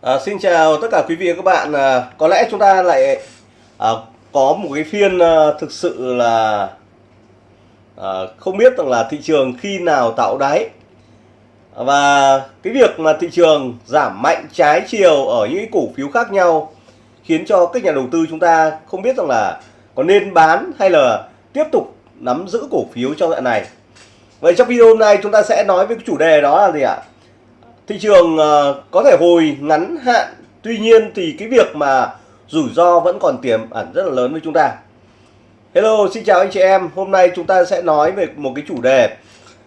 À, xin chào tất cả quý vị và các bạn. À, có lẽ chúng ta lại à, có một cái phiên à, thực sự là à, không biết rằng là thị trường khi nào tạo đáy và cái việc mà thị trường giảm mạnh trái chiều ở những cái cổ phiếu khác nhau khiến cho các nhà đầu tư chúng ta không biết rằng là có nên bán hay là tiếp tục nắm giữ cổ phiếu trong đoạn này. Vậy trong video hôm nay chúng ta sẽ nói với cái chủ đề đó là gì ạ? Thị trường uh, có thể hồi ngắn hạn tuy nhiên thì cái việc mà rủi ro vẫn còn tiềm ẩn rất là lớn với chúng ta. Hello xin chào anh chị em. Hôm nay chúng ta sẽ nói về một cái chủ đề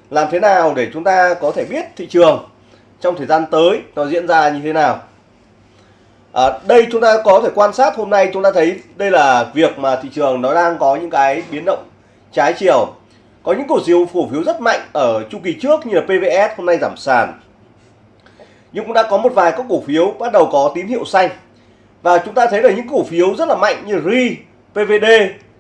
làm thế nào để chúng ta có thể biết thị trường trong thời gian tới nó diễn ra như thế nào. À, đây chúng ta có thể quan sát hôm nay chúng ta thấy đây là việc mà thị trường nó đang có những cái biến động trái chiều. Có những cổ phiếu cổ phiếu rất mạnh ở chu kỳ trước như là PVS hôm nay giảm sàn nhưng cũng đã có một vài các cổ phiếu bắt đầu có tín hiệu xanh. Và chúng ta thấy là những cổ phiếu rất là mạnh như RI, PVD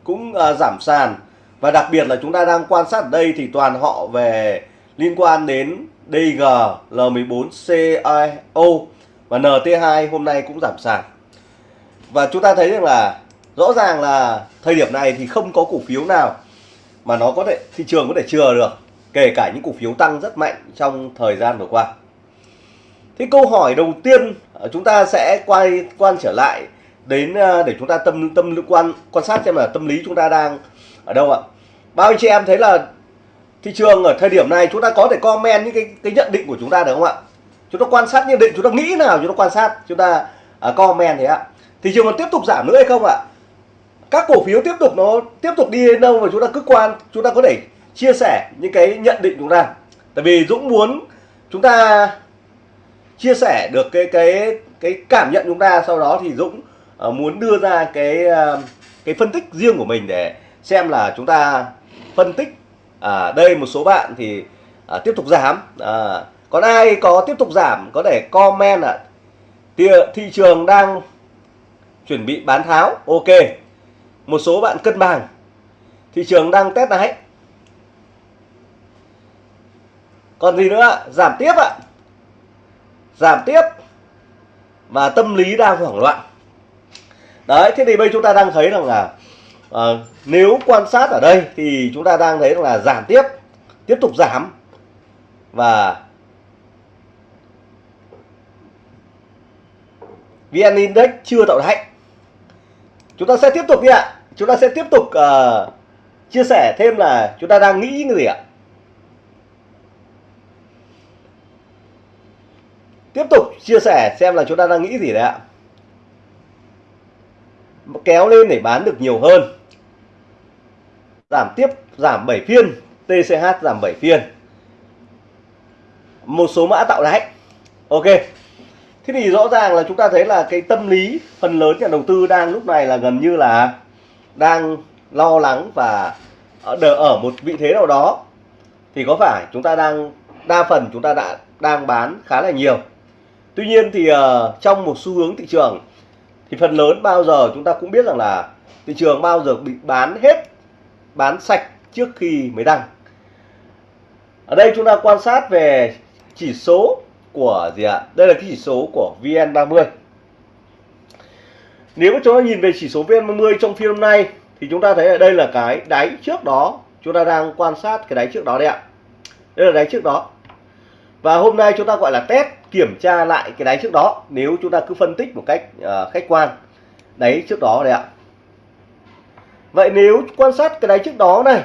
cũng uh, giảm sàn. Và đặc biệt là chúng ta đang quan sát ở đây thì toàn họ về liên quan đến DG, L14, CIO và NT2 hôm nay cũng giảm sàn. Và chúng ta thấy rằng là rõ ràng là thời điểm này thì không có cổ phiếu nào mà nó có thể thị trường có thể chừa được kể cả những cổ phiếu tăng rất mạnh trong thời gian vừa qua. Thế câu hỏi đầu tiên chúng ta sẽ quay quan trở lại đến để chúng ta tâm tâm quan quan sát xem là tâm lý chúng ta đang ở đâu ạ bao anh chị em thấy là thị trường ở thời điểm này chúng ta có thể comment những cái cái nhận định của chúng ta được không ạ chúng ta quan sát nhận định chúng ta nghĩ nào chúng ta quan sát chúng ta uh, comment thế ạ thị trường còn tiếp tục giảm nữa hay không ạ các cổ phiếu tiếp tục nó tiếp tục đi đến đâu và chúng ta cứ quan chúng ta có thể chia sẻ những cái nhận định chúng ta tại vì Dũng muốn chúng ta chia sẻ được cái cái cái cảm nhận chúng ta sau đó thì Dũng uh, muốn đưa ra cái uh, cái phân tích riêng của mình để xem là chúng ta phân tích uh, đây một số bạn thì uh, tiếp tục giảm. Uh, còn ai có tiếp tục giảm có thể comment ạ. À, thị trường đang chuẩn bị bán tháo ok. Một số bạn cân bằng. Thị trường đang test đáy còn gì nữa giảm tiếp ạ. à giảm tiếp và tâm lý đang hoảng loạn. Đấy thế thì bây chúng ta đang thấy rằng là à, nếu quan sát ở đây thì chúng ta đang thấy rằng là giảm tiếp tiếp tục giảm và VN Index chưa tạo đáy chúng ta sẽ tiếp tục đi ạ. Chúng ta sẽ tiếp tục uh, chia sẻ thêm là chúng ta đang nghĩ cái gì ạ? Tiếp tục chia sẻ xem là chúng ta đang nghĩ gì đấy ạ. Kéo lên để bán được nhiều hơn. Giảm tiếp giảm 7 phiên. TCH giảm 7 phiên. Một số mã tạo đáy ok. Thế thì rõ ràng là chúng ta thấy là cái tâm lý phần lớn nhà đầu tư đang lúc này là gần như là đang lo lắng và ở, ở một vị thế nào đó. Thì có phải chúng ta đang đa phần chúng ta đã đang bán khá là nhiều? Tuy nhiên thì uh, trong một xu hướng thị trường thì phần lớn bao giờ chúng ta cũng biết rằng là thị trường bao giờ bị bán hết, bán sạch trước khi mới đăng. Ở đây chúng ta quan sát về chỉ số của gì ạ? Đây là cái chỉ số của VN30. Nếu chúng ta nhìn về chỉ số VN30 trong phiên hôm nay thì chúng ta thấy ở đây là cái đáy trước đó, chúng ta đang quan sát cái đáy trước đó đây ạ. Đây là đáy trước đó. Và hôm nay chúng ta gọi là test kiểm tra lại cái đáy trước đó nếu chúng ta cứ phân tích một cách uh, khách quan. Đáy trước đó đây ạ. Vậy nếu quan sát cái đáy trước đó này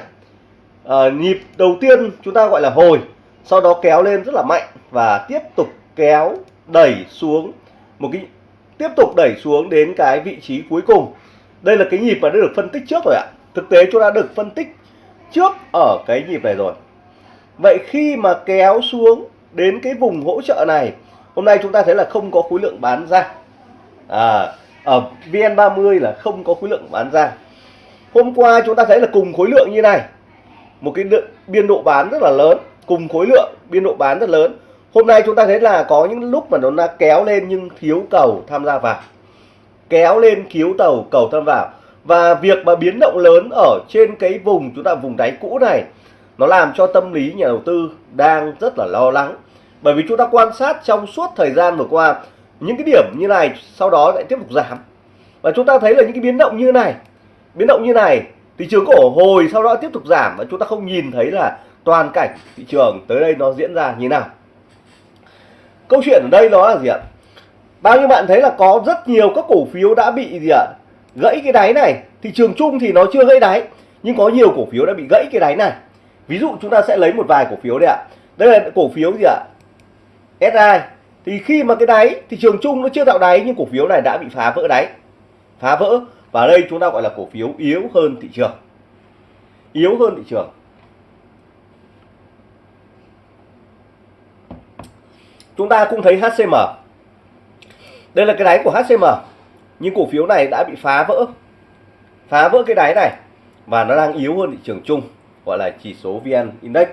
uh, nhịp đầu tiên chúng ta gọi là hồi sau đó kéo lên rất là mạnh và tiếp tục kéo đẩy xuống một cái tiếp tục đẩy xuống đến cái vị trí cuối cùng. Đây là cái nhịp mà đã được phân tích trước rồi ạ. Thực tế chúng ta được phân tích trước ở cái nhịp này rồi. Vậy khi mà kéo xuống đến cái vùng hỗ trợ này. Hôm nay chúng ta thấy là không có khối lượng bán ra. À, ở VN30 là không có khối lượng bán ra. Hôm qua chúng ta thấy là cùng khối lượng như này. Một cái biên độ bán rất là lớn. Cùng khối lượng biên độ bán rất lớn. Hôm nay chúng ta thấy là có những lúc mà nó đã kéo lên nhưng thiếu cầu tham gia vào. Kéo lên thiếu tàu cầu tham vào. Và việc mà biến động lớn ở trên cái vùng chúng ta vùng đáy cũ này nó làm cho tâm lý nhà đầu tư đang rất là lo lắng bởi vì chúng ta quan sát trong suốt thời gian vừa qua, những cái điểm như này sau đó lại tiếp tục giảm. Và chúng ta thấy là những cái biến động như này, biến động như này, thị trường có hồi sau đó tiếp tục giảm và chúng ta không nhìn thấy là toàn cảnh thị trường tới đây nó diễn ra như nào. Câu chuyện ở đây nó là gì ạ? Bao nhiêu bạn thấy là có rất nhiều các cổ phiếu đã bị gì ạ? Gãy cái đáy này. Thị trường chung thì nó chưa gãy đáy, nhưng có nhiều cổ phiếu đã bị gãy cái đáy này. Ví dụ chúng ta sẽ lấy một vài cổ phiếu đây ạ. Đây là cổ phiếu gì ạ? SI thì khi mà cái đáy, thị trường chung nó chưa tạo đáy, nhưng cổ phiếu này đã bị phá vỡ đáy. Phá vỡ, và đây chúng ta gọi là cổ phiếu yếu hơn thị trường. Yếu hơn thị trường. Chúng ta cũng thấy HCM đây là cái đáy của HCM nhưng cổ phiếu này đã bị phá vỡ. Phá vỡ cái đáy này, và nó đang yếu hơn thị trường chung, gọi là chỉ số VN Index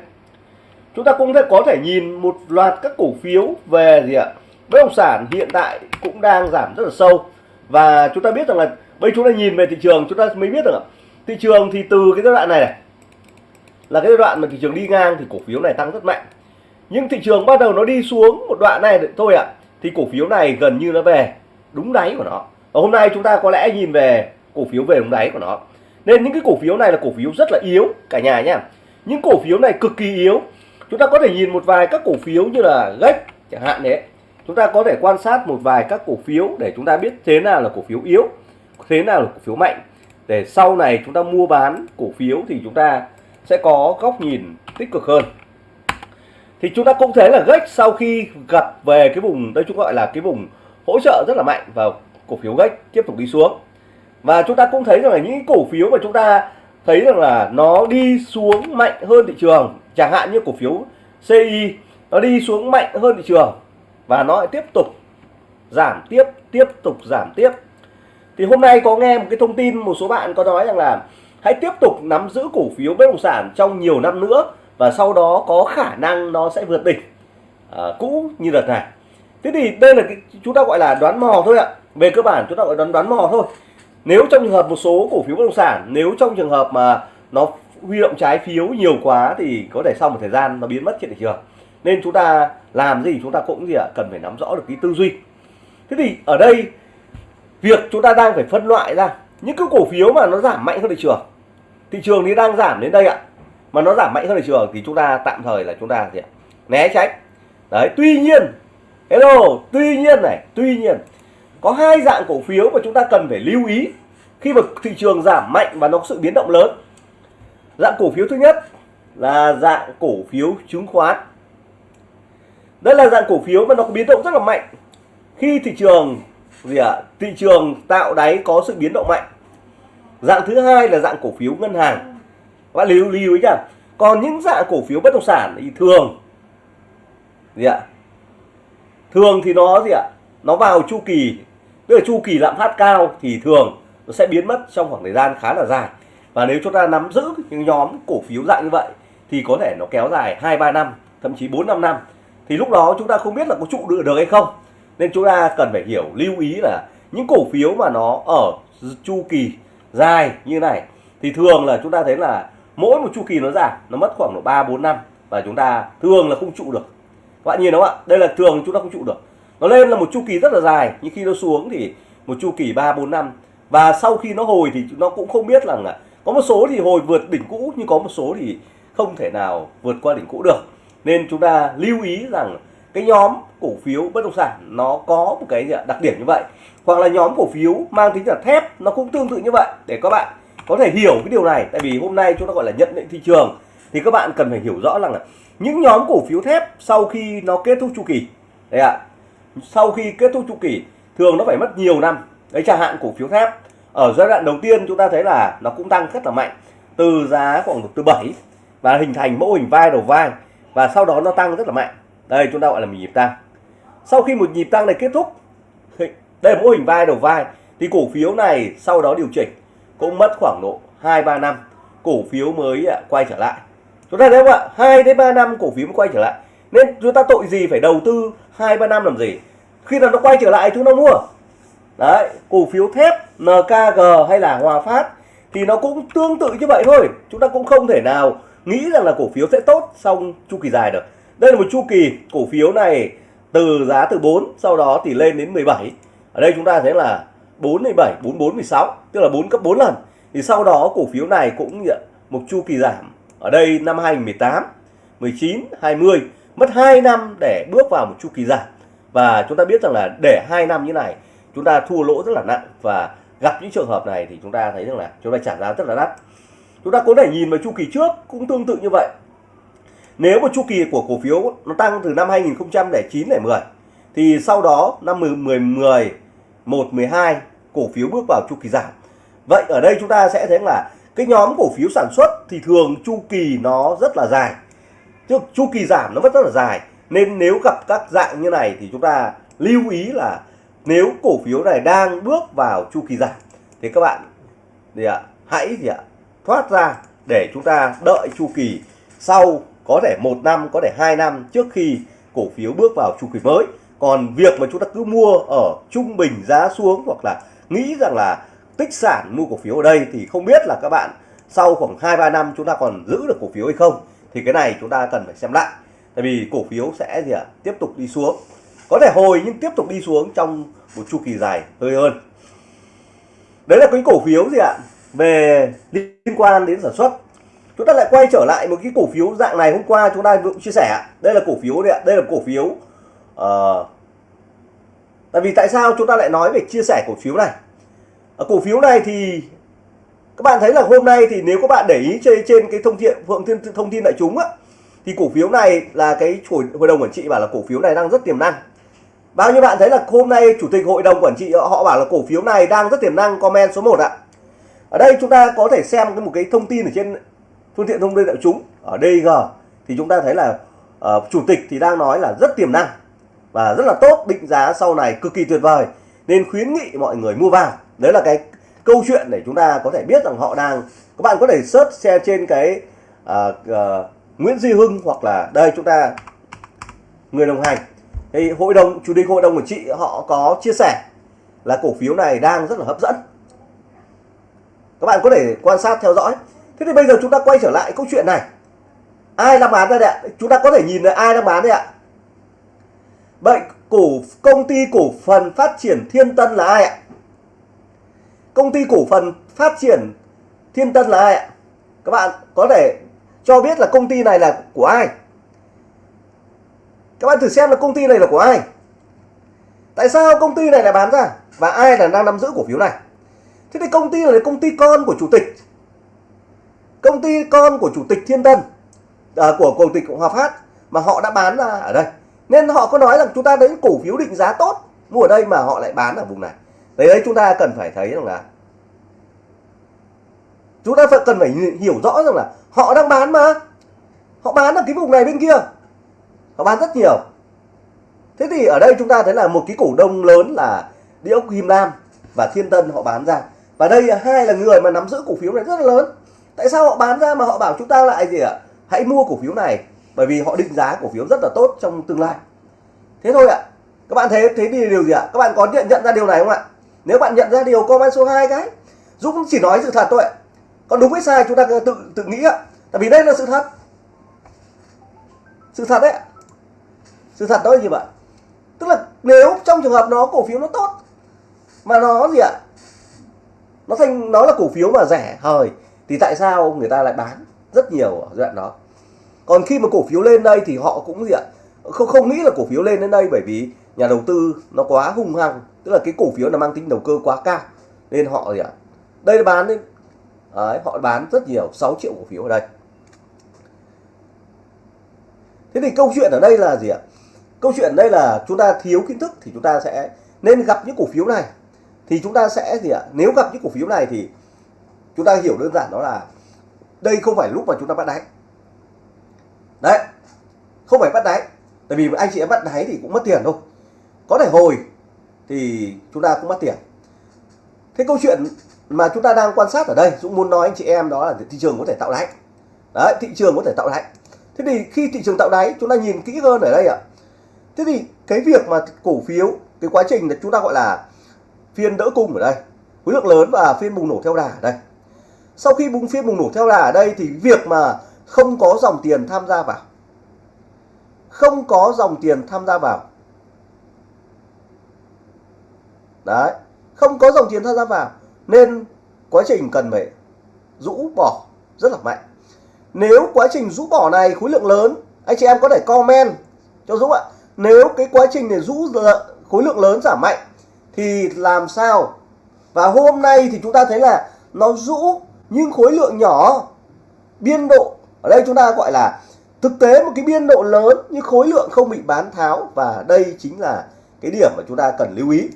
chúng ta cũng có thể nhìn một loạt các cổ phiếu về gì ạ? Bất động sản hiện tại cũng đang giảm rất là sâu. Và chúng ta biết rằng là bây chúng ta nhìn về thị trường chúng ta mới biết được thị trường thì từ cái giai đoạn này, này là cái giai đoạn mà thị trường đi ngang thì cổ phiếu này tăng rất mạnh. Nhưng thị trường bắt đầu nó đi xuống một đoạn này thôi ạ thì cổ phiếu này gần như nó về đúng đáy của nó. Và hôm nay chúng ta có lẽ nhìn về cổ phiếu về đúng đáy của nó. Nên những cái cổ phiếu này là cổ phiếu rất là yếu cả nhà nhá. Những cổ phiếu này cực kỳ yếu chúng ta có thể nhìn một vài các cổ phiếu như là gách chẳng hạn đấy. Chúng ta có thể quan sát một vài các cổ phiếu để chúng ta biết thế nào là cổ phiếu yếu, thế nào là cổ phiếu mạnh. Để sau này chúng ta mua bán cổ phiếu thì chúng ta sẽ có góc nhìn tích cực hơn. Thì chúng ta cũng thấy là gách sau khi gặp về cái vùng, đây chúng gọi là cái vùng hỗ trợ rất là mạnh và cổ phiếu gách tiếp tục đi xuống. Và chúng ta cũng thấy rằng là những cổ phiếu mà chúng ta thấy rằng là nó đi xuống mạnh hơn thị trường chẳng hạn như cổ phiếu CI nó đi xuống mạnh hơn thị trường và nó lại tiếp tục giảm tiếp tiếp tục giảm tiếp. Thì hôm nay có nghe một cái thông tin một số bạn có nói rằng là hãy tiếp tục nắm giữ cổ phiếu bất động sản trong nhiều năm nữa và sau đó có khả năng nó sẽ vượt đỉnh. À, cũ như đợt này. Thế thì đây là cái chúng ta gọi là đoán mò thôi ạ. Về cơ bản chúng ta gọi đoán đoán mò thôi nếu trong trường hợp một số cổ phiếu bất động sản, nếu trong trường hợp mà nó huy động trái phiếu nhiều quá thì có thể sau một thời gian nó biến mất trên thị trường. Nên chúng ta làm gì, chúng ta cũng gì ạ, cần phải nắm rõ được cái tư duy. Thế thì ở đây, việc chúng ta đang phải phân loại ra, những cái cổ phiếu mà nó giảm mạnh hơn thị trường thị trường thì đang giảm đến đây ạ. Mà nó giảm mạnh hơn thị trường thì chúng ta tạm thời là chúng ta gì ạ, né tránh. Đấy, tuy nhiên, hello, tuy nhiên này, tuy nhiên có hai dạng cổ phiếu mà chúng ta cần phải lưu ý khi mà thị trường giảm mạnh và nó có sự biến động lớn dạng cổ phiếu thứ nhất là dạng cổ phiếu chứng khoán đây là dạng cổ phiếu mà nó có biến động rất là mạnh khi thị trường gì ạ à, thị trường tạo đáy có sự biến động mạnh dạng thứ hai là dạng cổ phiếu ngân hàng các bạn lưu lưu ý nhá còn những dạng cổ phiếu bất động sản thì thường gì ạ à? thường thì nó gì ạ à? nó vào chu kỳ tức là chu kỳ lạm phát cao thì thường nó sẽ biến mất trong khoảng thời gian khá là dài. Và nếu chúng ta nắm giữ những nhóm cổ phiếu dạng như vậy thì có thể nó kéo dài hai, ba năm, thậm chí bốn, năm năm. Thì lúc đó chúng ta không biết là có trụ được được hay không. Nên chúng ta cần phải hiểu, lưu ý là những cổ phiếu mà nó ở chu kỳ dài như này thì thường là chúng ta thấy là mỗi một chu kỳ nó giảm, nó mất khoảng độ ba, bốn năm và chúng ta thường là không trụ được. Các bạn nhìn đúng không ạ? Đây là thường chúng ta không trụ được nó lên là một chu kỳ rất là dài nhưng khi nó xuống thì một chu kỳ ba bốn năm. Và sau khi nó hồi thì nó cũng không biết rằng là có một số thì hồi vượt đỉnh cũ nhưng có một số thì không thể nào vượt qua đỉnh cũ được. Nên chúng ta lưu ý rằng cái nhóm cổ phiếu bất động sản nó có một cái đặc điểm như vậy. Hoặc là nhóm cổ phiếu mang tính là thép nó cũng tương tự như vậy. Để các bạn có thể hiểu cái điều này tại vì hôm nay chúng ta gọi là nhận định thị trường thì các bạn cần phải hiểu rõ rằng là những nhóm cổ phiếu thép sau khi nó kết thúc chu kỳ đấy ạ. à, sau khi kết thúc chu kỳ, thường nó phải mất nhiều năm. Đấy chẳng hạn cổ phiếu thép. Ở giai đoạn đầu tiên chúng ta thấy là nó cũng tăng rất là mạnh, từ giá khoảng từ 7 và hình thành mẫu hình vai đầu vai, và sau đó nó tăng rất là mạnh. Đây, chúng ta gọi là một nhịp tăng. Sau khi một nhịp tăng này kết thúc đây là mẫu hình vai đầu vai, thì cổ phiếu này sau đó điều chỉnh cũng mất khoảng độ 2 3 năm. Cổ phiếu mới à, quay trở lại. Chúng ta thấy không ạ? 2 đến 3 năm cổ phiếu mới quay trở lại nên chúng ta tội gì phải đầu tư 2 3 năm làm gì? Khi nào nó quay trở lại chúng ta mua? Đấy, cổ phiếu thép NKG hay là Hòa Phát thì nó cũng tương tự như vậy thôi. Chúng ta cũng không thể nào nghĩ rằng là cổ phiếu sẽ tốt xong chu kỳ dài được. Đây là một chu kỳ cổ phiếu này từ giá từ 4 sau đó thì lên đến 17 ở đây chúng ta thấy là 4 17 44 16 tức là 4 cấp 4 lần. Thì sau đó cổ phiếu này cũng một chu kỳ giảm. Ở đây năm 2018 19 20 mất 2 năm để bước vào một chu kỳ giảm và chúng ta biết rằng là để 2 năm như này, chúng ta thua lỗ rất là nặng. Và gặp những trường hợp này thì chúng ta thấy rằng là chúng ta trả giá rất là đắt. Chúng ta có thể nhìn vào chu kỳ trước cũng tương tự như vậy. Nếu một chu kỳ của cổ phiếu nó tăng từ năm 2009 đến 10 thì sau đó năm 10 10 10 1 12 cổ phiếu bước vào chu kỳ giảm. Vậy ở đây chúng ta sẽ thấy là cái nhóm cổ phiếu sản xuất thì thường chu kỳ nó rất là dài chứ chu kỳ giảm nó vẫn rất là dài. Nên nếu gặp các dạng như này thì chúng ta lưu ý là nếu cổ phiếu này đang bước vào chu kỳ giảm thì các bạn gì ạ, hãy gì ạ, thoát ra để chúng ta đợi chu kỳ sau, có thể một năm, có thể hai năm trước khi cổ phiếu bước vào chu kỳ mới. Còn việc mà chúng ta cứ mua ở trung bình giá xuống hoặc là nghĩ rằng là tích sản mua cổ phiếu ở đây thì không biết là các bạn sau khoảng 2 3 năm chúng ta còn giữ được cổ phiếu hay không thì cái này chúng ta cần phải xem lại. Tại vì cổ phiếu sẽ gì ạ? Tiếp tục đi xuống. Có thể hồi nhưng tiếp tục đi xuống trong một chu kỳ dài hơi hơn. Đấy là cái cổ phiếu gì ạ? Về liên quan đến sản xuất. Chúng ta lại quay trở lại một cái cổ phiếu dạng này hôm qua chúng ta cũng chia sẻ đây là cổ phiếu đây, đây là cổ phiếu uh, tại vì tại sao chúng ta lại nói về chia sẻ cổ phiếu này? Ở cổ phiếu này thì các bạn thấy là hôm nay thì nếu các bạn để ý trên trên cái thông tin phượng tin thông tin đại chúng á thì cổ phiếu này là cái hội, hội đồng quản trị bảo là cổ phiếu này đang rất tiềm năng. Bao nhiêu bạn thấy là hôm nay chủ tịch hội đồng quản trị họ bảo là cổ phiếu này đang rất tiềm năng comment số 1 ạ. Ở đây chúng ta có thể xem cái một cái thông tin ở trên phương tiện thông tin đại chúng. Ở DG thì chúng ta thấy là uh, chủ tịch thì đang nói là rất tiềm năng và rất là tốt định giá sau này cực kỳ tuyệt vời. Nên khuyến nghị mọi người mua vào. Đấy là cái câu chuyện để chúng ta có thể biết rằng họ đang các bạn có thể search xe trên cái uh, uh, Nguyễn Duy Hưng hoặc là đây chúng ta người đồng hành. Thì hội đồng chủ tịch hội đồng quản trị họ có chia sẻ là cổ phiếu này đang rất là hấp dẫn. Các bạn có thể quan sát theo dõi. Thế thì bây giờ chúng ta quay trở lại câu chuyện này. Ai đang bán đây ạ? Chúng ta có thể nhìn thấy ai đang bán đây ạ? Vậy cổ công ty cổ phần phát triển thiên tân là ai ạ? Công ty cổ phần phát triển thiên tân là ai ạ? Các bạn có thể cho biết là công ty này là của ai? Các bạn thử xem là công ty này là của ai? Tại sao công ty này lại bán ra và ai là đang nắm giữ cổ phiếu này? Thế thì công ty này là công ty con của chủ tịch. Công ty con của chủ tịch thiên tân à, của chủ tịch hòa phát mà họ đã bán ra ở đây. Nên họ có nói rằng chúng ta đến cổ phiếu định giá tốt mua ở đây mà họ lại bán ở vùng này đấy đấy, chúng ta cần phải thấy rằng là chúng ta phải cần phải hiểu rõ rằng là họ đang bán mà. Họ bán ở cái vùng này bên kia. Họ bán rất nhiều. Thế thì ở đây chúng ta thấy là một cái cổ đông lớn là địa ốc Him Lam và Thiên Tân họ bán ra. Và đây hai là người mà nắm giữ cổ phiếu này rất là lớn. Tại sao họ bán ra mà họ bảo chúng ta lại gì ạ? Hãy mua cổ phiếu này, bởi vì họ định giá cổ phiếu rất là tốt trong tương lai. Thế thôi ạ. Các bạn thấy, thế thì điều gì ạ? Các bạn có nhận nhận ra điều này không ạ? Nếu bạn nhận ra điều comment số 2 cái, Dũng chỉ nói sự thật thôi. Ạ còn đúng với sai chúng ta tự tự nghĩ ạ. Tại vì đây là sự thật. Sự thật đấy sự thật đó là gì vậy tức là nếu trong trường hợp nó, cổ phiếu nó tốt, mà nó gì ạ? Nó thành nó là cổ phiếu mà rẻ hời, thì tại sao người ta lại bán rất nhiều ở giai đoạn đó? Còn khi mà cổ phiếu lên đây thì họ cũng gì ạ? Không không nghĩ là cổ phiếu lên đến đây bởi vì nhà đầu tư nó quá hung hăng tức là cái cổ phiếu là mang tính đầu cơ quá cao nên họ gì ạ? Đây là bán Đấy, họ bán rất nhiều 6 triệu cổ phiếu ở đây. Thế thì câu chuyện ở đây là gì ạ? Câu chuyện ở đây là chúng ta thiếu kiến thức thì chúng ta sẽ nên gặp những cổ phiếu này. Thì chúng ta sẽ gì ạ? Nếu gặp những cổ phiếu này thì chúng ta hiểu đơn giản đó là đây không phải lúc mà chúng ta bắt đáy. Đấy không phải bắt đáy. Tại vì anh chị em bắt đáy thì cũng mất tiền thôi. Có thể hồi thì chúng ta cũng mất tiền. Thế câu chuyện mà chúng ta đang quan sát ở đây, Dũng muốn nói anh chị em đó là thị trường có thể tạo đáy. Đấy, thị trường có thể tạo đáy. Thế thì khi thị trường tạo đáy, chúng ta nhìn kỹ hơn ở đây ạ. Thế thì cái việc mà cổ phiếu, cái quá trình là chúng ta gọi là phiên đỡ cung ở đây, khối lượng lớn và phiên bùng nổ theo đà ở đây. Sau khi bùng, phiên bùng nổ theo đà ở đây thì việc mà không có dòng tiền tham gia vào, không có dòng tiền tham gia vào đấy, không có dòng tiền tham gia vào, nên quá trình cần phải rũ bỏ rất là mạnh. Nếu quá trình rũ bỏ này khối lượng lớn, anh chị em có thể comment cho Dũng ạ. Nếu cái quá trình để rũ khối lượng lớn giảm mạnh, thì làm sao? Và hôm nay thì chúng ta thấy là nó rũ nhưng khối lượng nhỏ, biên độ, ở đây chúng ta gọi là thực tế một cái biên độ lớn, nhưng khối lượng không bị bán tháo. Và đây chính là cái điểm mà chúng ta cần lưu ý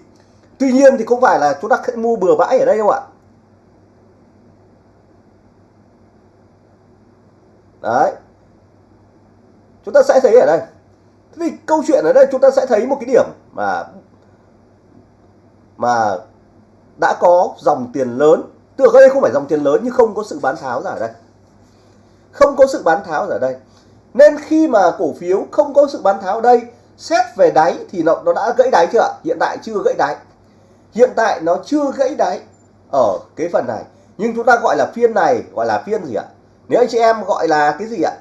tuy nhiên thì không phải là chúng ta sẽ mua bừa bãi ở đây đâu ạ. Đấy. Chúng ta sẽ thấy ở đây. Thế thì câu chuyện ở đây chúng ta sẽ thấy một cái điểm mà mà đã có dòng tiền lớn. Tức ở đây không phải dòng tiền lớn nhưng không có sự bán tháo ra ở đây. Không có sự bán tháo ở đây. Nên khi mà cổ phiếu không có sự bán tháo ở đây xét về đáy thì nó, nó đã gãy đáy chưa ạ? Hiện tại chưa gãy đáy hiện tại nó chưa gãy đáy ở cái phần này. Nhưng chúng ta gọi là phiên này, gọi là phiên gì ạ? Nếu anh chị em gọi là cái gì ạ?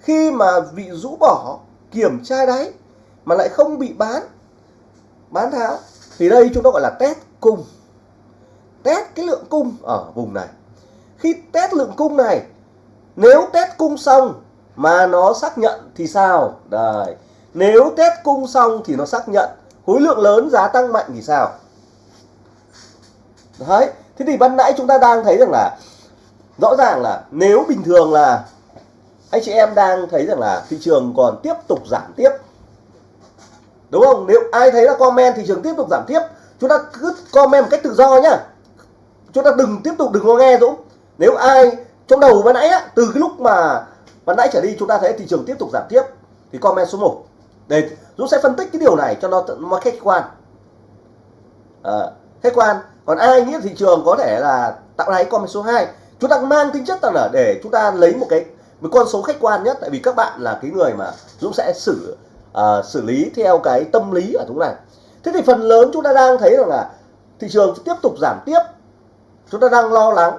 Khi mà bị rũ bỏ, kiểm tra đáy mà lại không bị bán bán tháo, thì đây chúng ta gọi là test cung. Test cái lượng cung ở vùng này. Khi test lượng cung này, nếu test cung xong mà nó xác nhận thì sao? Đây. Nếu test cung xong thì nó xác nhận khối lượng lớn giá tăng mạnh thì sao? Đấy thế thì ban nãy chúng ta đang thấy rằng là rõ ràng là nếu bình thường là anh chị em đang thấy rằng là thị trường còn tiếp tục giảm tiếp. Đúng không? Nếu ai thấy là comment thị trường tiếp tục giảm tiếp chúng ta cứ comment một cách tự do nhá. Chúng ta đừng tiếp tục đừng có nghe Dũng. Nếu ai trong đầu ban nãy á, từ cái lúc mà ban nãy trở đi chúng ta thấy thị trường tiếp tục giảm tiếp thì comment số 1 để Dũng sẽ phân tích cái điều này cho nó nó khách quan. À, khách quan còn ai nghĩ thị trường có thể là tạo đáy con số 2 chúng ta mang tính chất là để chúng ta lấy một cái một con số khách quan nhất tại vì các bạn là cái người mà Dũng sẽ xử uh, xử lý theo cái tâm lý ở chúng này. Thế thì phần lớn chúng ta đang thấy rằng là thị trường tiếp tục giảm tiếp. Chúng ta đang lo lắng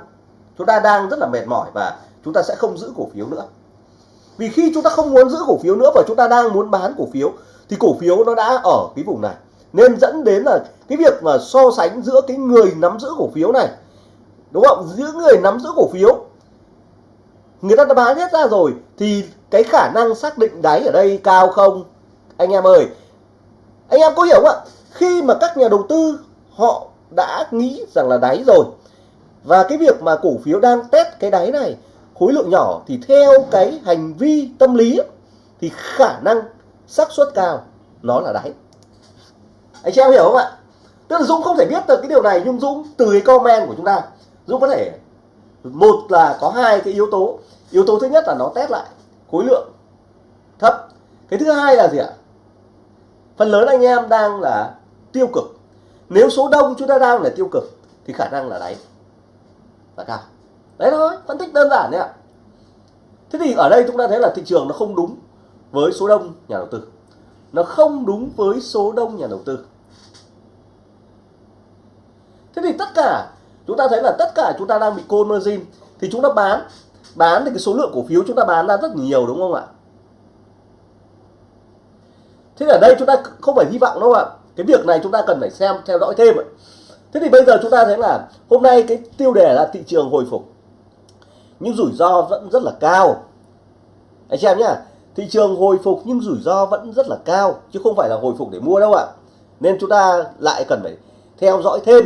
chúng ta đang rất là mệt mỏi và chúng ta sẽ không giữ cổ phiếu nữa vì khi chúng ta không muốn giữ cổ phiếu nữa và chúng ta đang muốn bán cổ phiếu, thì cổ phiếu nó đã ở cái vùng này. Nên dẫn đến là cái việc mà so sánh giữa cái người nắm giữ cổ phiếu này, đúng không? Giữa người nắm giữ cổ phiếu, người ta đã bán hết ra rồi, thì cái khả năng xác định đáy ở đây cao không? Anh em ơi, anh em có hiểu không ạ? Khi mà các nhà đầu tư họ đã nghĩ rằng là đáy rồi, và cái việc mà cổ phiếu đang test cái đáy này khối lượng nhỏ thì theo cái hành vi tâm lý thì khả năng xác suất cao nó là đáy. Anh chị em hiểu không ạ? Tức là Dũng không thể biết được cái điều này, nhưng Dũng từ cái comment của chúng ta. Dũng có thể, một là có hai cái yếu tố. Yếu tố thứ nhất là nó test lại khối lượng thấp. Cái thứ hai là gì ạ? Phần lớn anh em đang là tiêu cực. Nếu số đông chúng ta đang là tiêu cực thì khả năng là đáy là cao đấy thôi, phân tích đơn giản đấy ạ. Thế thì ở đây chúng ta thấy là thị trường nó không đúng với số đông nhà đầu tư. Nó không đúng với số đông nhà đầu tư. Thế thì tất cả, chúng ta thấy là tất cả chúng ta đang bị côn margin, thì chúng ta bán bán thì cái số lượng cổ phiếu chúng ta bán ra rất nhiều đúng không ạ? Thế ở đây chúng ta không phải hy vọng đâu ạ. Cái việc này chúng ta cần phải xem, theo dõi thêm ạ. Thế thì bây giờ chúng ta thấy là hôm nay cái tiêu đề là thị trường hồi phục nhưng rủi ro vẫn rất là cao. Anh xem nhá, thị trường hồi phục nhưng rủi ro vẫn rất là cao, chứ không phải là hồi phục để mua đâu ạ. Nên chúng ta lại cần phải theo dõi thêm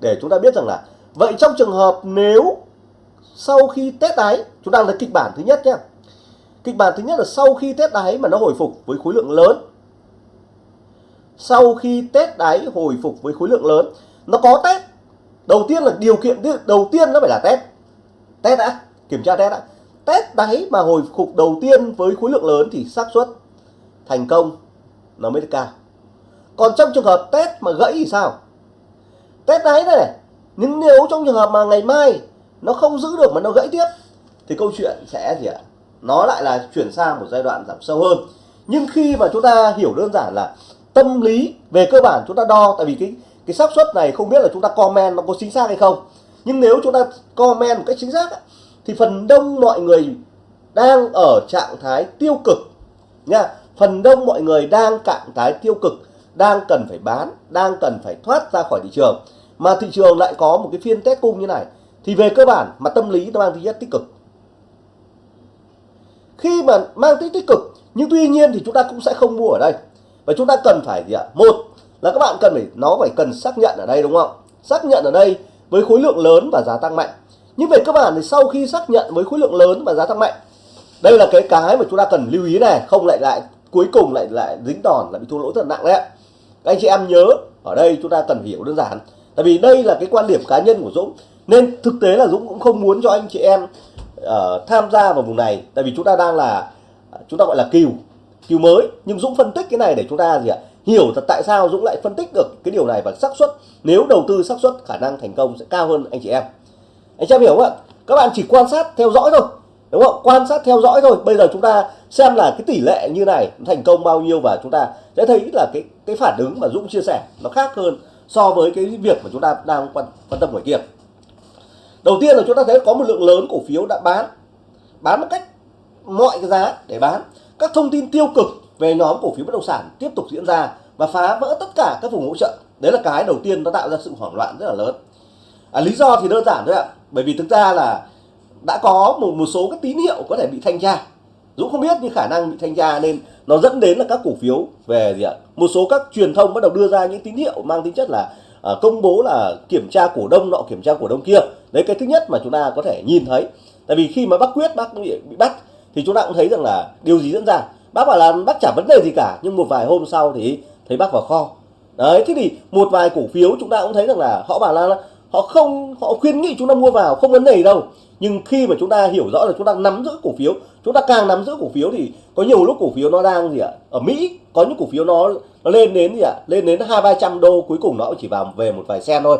để chúng ta biết rằng là, vậy trong trường hợp nếu sau khi test đáy chúng ta là kịch bản thứ nhất nhé kịch bản thứ nhất là sau khi test đáy mà nó hồi phục với khối lượng lớn. Sau khi test đáy hồi phục với khối lượng lớn, nó có test đầu tiên là điều kiện, đầu tiên nó phải là test test đã kiểm tra test ạ. Test đáy mà hồi phục đầu tiên với khối lượng lớn thì xác suất thành công nó mới cao còn trong trường hợp test mà gãy thì sao? Test đáy này, này nhưng nếu trong trường hợp mà ngày mai nó không giữ được mà nó gãy tiếp thì câu chuyện sẽ gì ạ? Nó lại là chuyển sang một giai đoạn giảm sâu hơn. Nhưng khi mà chúng ta hiểu đơn giản là tâm lý về cơ bản chúng ta đo tại vì cái cái xác suất này không biết là chúng ta comment nó có chính xác hay không. Nhưng nếu chúng ta comment một cách chính xác thì phần đông mọi người đang ở trạng thái tiêu cực nha. Phần đông mọi người đang trạng thái tiêu cực, đang cần phải bán, đang cần phải thoát ra khỏi thị trường. Mà thị trường lại có một cái phiên test cung như này. Thì về cơ bản mà tâm lý nó mang tính chất tích cực. Khi mà mang tính tích cực, nhưng tuy nhiên thì chúng ta cũng sẽ không mua ở đây. Và chúng ta cần phải gì ạ? Một là các bạn cần phải, nó phải cần xác nhận ở đây đúng không? Xác nhận ở đây với khối lượng lớn và giá tăng mạnh nhưng về cơ bản thì sau khi xác nhận với khối lượng lớn và giá tăng mạnh đây là cái cái mà chúng ta cần lưu ý này không lại lại cuối cùng lại lại dính đòn lại bị thua lỗ rất nặng đấy các anh chị em nhớ ở đây chúng ta cần hiểu đơn giản tại vì đây là cái quan điểm cá nhân của Dũng nên thực tế là Dũng cũng không muốn cho anh chị em uh, tham gia vào vùng này tại vì chúng ta đang là ờ, chúng ta gọi là kiều kiều mới. Nhưng Dũng phân tích cái này để chúng ta gì ạ hiểu thật tại sao Dũng lại phân tích được cái điều này và xác suất. Nếu đầu tư xác suất khả năng thành công sẽ cao hơn anh chị em anh em hiểu không ạ? Các bạn chỉ quan sát theo dõi thôi đúng không? Quan sát theo dõi thôi. Bây giờ chúng ta xem là cái tỷ lệ như này thành công bao nhiêu và chúng ta sẽ thấy là cái cái phản ứng mà Dũng chia sẻ nó khác hơn so với cái việc mà chúng ta đang quan, quan tâm ngoài kia. Đầu tiên là chúng ta thấy có một lượng lớn cổ phiếu đã bán bán một cách mọi cái giá để bán. Các thông tin tiêu cực về nhóm cổ phiếu bất động sản tiếp tục diễn ra và phá vỡ tất cả các vùng hỗ trợ. Đấy là cái đầu tiên nó tạo ra sự hoảng loạn rất là lớn. À, lý do thì đơn giản thôi ạ bởi vì thực ra là đã có một một số các tín hiệu có thể bị thanh tra. Dũng không biết nhưng khả năng bị thanh tra nên nó dẫn đến là các cổ phiếu về gì ạ? Một số các truyền thông bắt đầu đưa ra những tín hiệu mang tính chất là à, công bố là kiểm tra cổ đông nọ kiểm tra cổ đông kia. Đấy cái thứ nhất mà chúng ta có thể nhìn thấy. Tại vì khi mà bác quyết bác bị, bị bắt thì chúng ta cũng thấy rằng là điều gì diễn ra? Bác bảo là bác chả vấn đề gì cả nhưng một vài hôm sau thì thấy bác vào kho. Đấy thế thì một vài cổ phiếu chúng ta cũng thấy rằng là họ bảo là họ không, họ khuyến nghị chúng ta mua vào, không vấn đề gì đâu. Nhưng khi mà chúng ta hiểu rõ là chúng ta nắm giữ cổ phiếu, chúng ta càng nắm giữ cổ phiếu thì có nhiều lúc cổ phiếu nó đang gì ạ, ở Mỹ, có những cổ phiếu nó nó lên đến gì ạ, lên đến hai, ba trăm đô, cuối cùng nó chỉ vào về một vài sen thôi.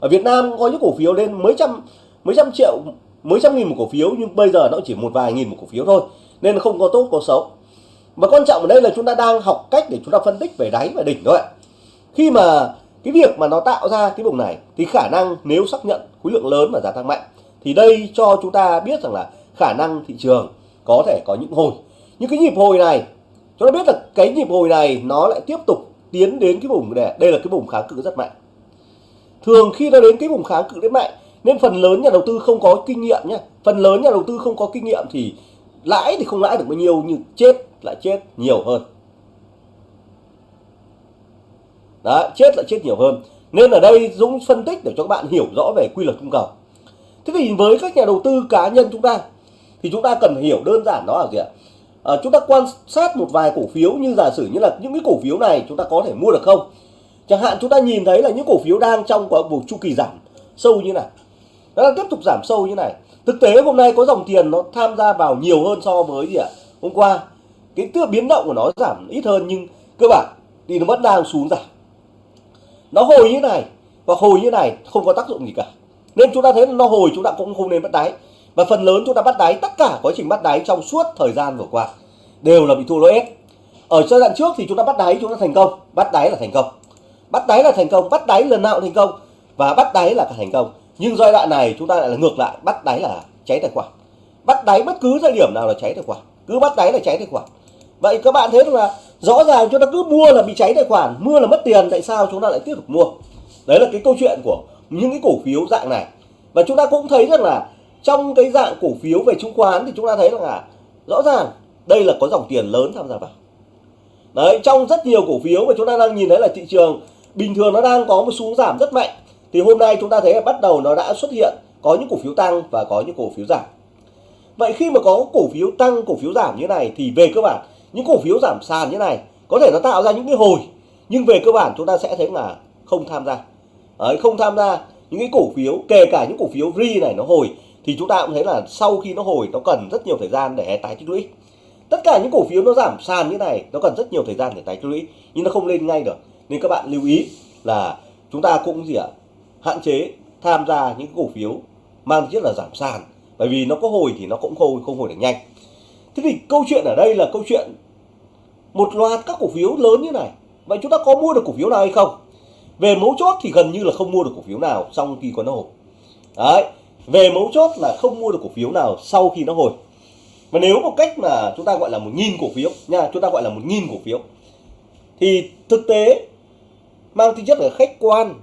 Ở Việt Nam có những cổ phiếu lên mấy trăm mấy trăm triệu, mấy trăm nghìn một cổ phiếu, nhưng bây giờ nó chỉ một vài nghìn một cổ phiếu thôi, nên không có tốt, có xấu. Và quan trọng ở đây là chúng ta đang học cách để chúng ta phân tích về đáy và đỉnh thôi ạ. Khi mà cái việc mà nó tạo ra cái vùng này thì khả năng nếu xác nhận khối lượng lớn và giá tăng mạnh thì đây cho chúng ta biết rằng là khả năng thị trường có thể có những hồi. Những cái nhịp hồi này, chúng ta biết là cái nhịp hồi này nó lại tiếp tục tiến đến cái vùng này đây là cái vùng kháng cự rất mạnh. Thường khi nó đến cái vùng kháng cự rất mạnh, nên phần lớn nhà đầu tư không có kinh nghiệm nhé phần lớn nhà đầu tư không có kinh nghiệm thì lãi thì không lãi được bao nhiêu, nhưng chết lại chết nhiều hơn. Đó chết lại chết nhiều hơn. Nên ở đây Dũng phân tích để cho các bạn hiểu rõ về quy luật cung cầu. Thế thì với các nhà đầu tư cá nhân chúng ta thì chúng ta cần hiểu đơn giản đó là gì ạ? À, chúng ta quan sát một vài cổ phiếu như giả sử như là những cái cổ phiếu này chúng ta có thể mua được không? Chẳng hạn chúng ta nhìn thấy là những cổ phiếu đang trong một chu kỳ giảm sâu như này. Nó đang tiếp tục giảm sâu như này. Thực tế hôm nay có dòng tiền nó tham gia vào nhiều hơn so với gì ạ? Hôm qua. Cái tựa biến động của nó giảm ít hơn nhưng cơ bản thì nó vẫn đang xuống giảm nó hồi như này, và hồi như này không có tác dụng gì cả. Nên chúng ta thấy nó hồi chúng ta cũng không nên bắt đáy. Và phần lớn chúng ta bắt đáy, tất cả quá trình bắt đáy trong suốt thời gian vừa qua đều là bị thua lỗ ép ở giai đoạn trước thì chúng ta bắt đáy, chúng ta thành công. Bắt đáy là thành công. Bắt đáy là thành công, bắt đáy lần nào thành công. Và bắt đáy là thành công. Nhưng giai đoạn này chúng ta lại là ngược lại, bắt đáy là cháy tài khoản. Bắt đáy bất cứ thời điểm nào là cháy tài khoản. Cứ bắt đáy là cháy tài khoản vậy các bạn thấy là rõ ràng chúng ta cứ mua là bị cháy tài khoản, mua là mất tiền, tại sao chúng ta lại tiếp tục mua? Đấy là cái câu chuyện của những cái cổ phiếu dạng này. Và chúng ta cũng thấy rằng là trong cái dạng cổ phiếu về chứng khoán thì chúng ta thấy rằng là rõ ràng đây là có dòng tiền lớn tham gia vào. Đấy, trong rất nhiều cổ phiếu mà chúng ta đang nhìn thấy là thị trường bình thường nó đang có một xuống giảm rất mạnh. Thì hôm nay chúng ta thấy là bắt đầu nó đã xuất hiện có những cổ phiếu tăng và có những cổ phiếu giảm. Vậy khi mà có cổ phiếu tăng, cổ phiếu giảm như này thì về cơ bản những cổ phiếu giảm sàn như này có thể nó tạo ra những cái hồi nhưng về cơ bản chúng ta sẽ thấy là không tham gia. Đấy, không tham gia những cái cổ phiếu kể cả những cổ phiếu ri này nó hồi thì chúng ta cũng thấy là sau khi nó hồi nó cần rất nhiều thời gian để tái tích lũy. Tất cả những cổ phiếu nó giảm sàn như này nó cần rất nhiều thời gian để tái tích lũy nhưng nó không lên ngay được. Nên các bạn lưu ý là chúng ta cũng gì ạ hạn chế tham gia những cổ phiếu mang rất là giảm sàn bởi vì nó có hồi thì nó cũng không không hồi được nhanh. Thế thì câu chuyện ở đây là câu chuyện một loạt các cổ phiếu lớn như này. Vậy chúng ta có mua được cổ phiếu nào hay không? Về mấu chốt thì gần như là không mua được cổ phiếu nào trong khi có nó hồi. Đấy về mấu chốt là không mua được cổ phiếu nào sau khi nó hồi. Và nếu một cách mà chúng ta gọi là một nghìn cổ phiếu nha chúng ta gọi là một nghìn cổ phiếu thì thực tế mang tính chất là khách quan